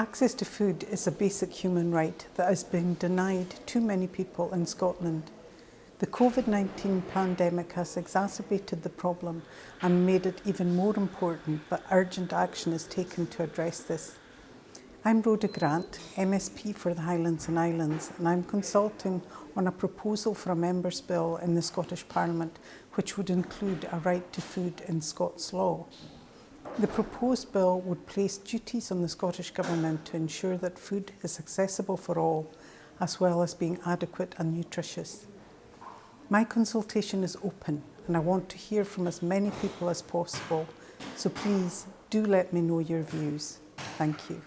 Access to food is a basic human right that has been denied too many people in Scotland. The COVID-19 pandemic has exacerbated the problem and made it even more important that urgent action is taken to address this. I'm Rhoda Grant, MSP for the Highlands and Islands, and I'm consulting on a proposal for a Members' Bill in the Scottish Parliament which would include a right to food in Scots law. The proposed bill would place duties on the Scottish Government to ensure that food is accessible for all, as well as being adequate and nutritious. My consultation is open and I want to hear from as many people as possible, so please do let me know your views. Thank you.